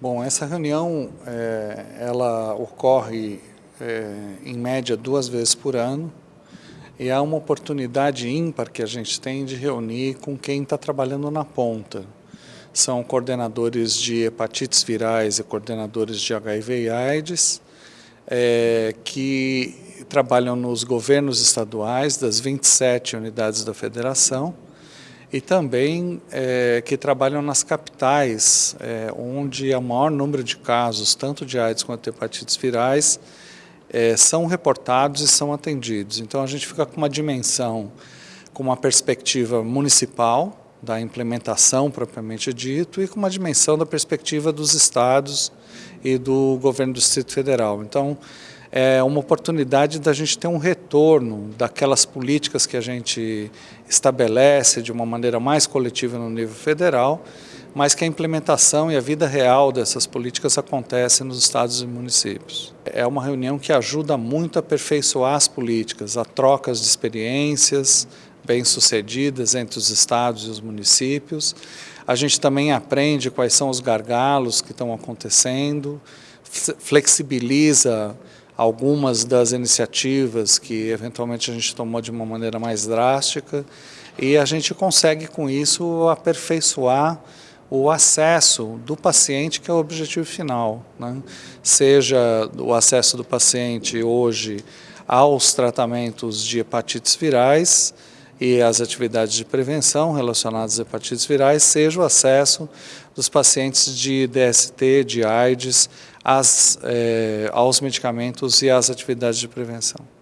Bom, essa reunião é, ela ocorre é, em média duas vezes por ano e é uma oportunidade ímpar que a gente tem de reunir com quem está trabalhando na ponta. São coordenadores de hepatites virais e coordenadores de HIV e AIDS é, que trabalham nos governos estaduais das 27 unidades da federação e também é, que trabalham nas capitais, é, onde o maior número de casos, tanto de AIDS quanto de hepatites virais, é, são reportados e são atendidos. Então a gente fica com uma dimensão, com uma perspectiva municipal, da implementação propriamente dito, e com uma dimensão da perspectiva dos estados e do governo do Distrito Federal. Então, é uma oportunidade da gente ter um retorno daquelas políticas que a gente estabelece de uma maneira mais coletiva no nível federal, mas que a implementação e a vida real dessas políticas acontece nos estados e municípios. É uma reunião que ajuda muito a aperfeiçoar as políticas, a trocas de experiências bem-sucedidas entre os estados e os municípios. A gente também aprende quais são os gargalos que estão acontecendo, flexibiliza algumas das iniciativas que eventualmente a gente tomou de uma maneira mais drástica e a gente consegue com isso aperfeiçoar o acesso do paciente, que é o objetivo final. Né? Seja o acesso do paciente hoje aos tratamentos de hepatites virais e as atividades de prevenção relacionadas às hepatites virais, seja o acesso dos pacientes de DST, de AIDS, as, eh, aos medicamentos e às atividades de prevenção.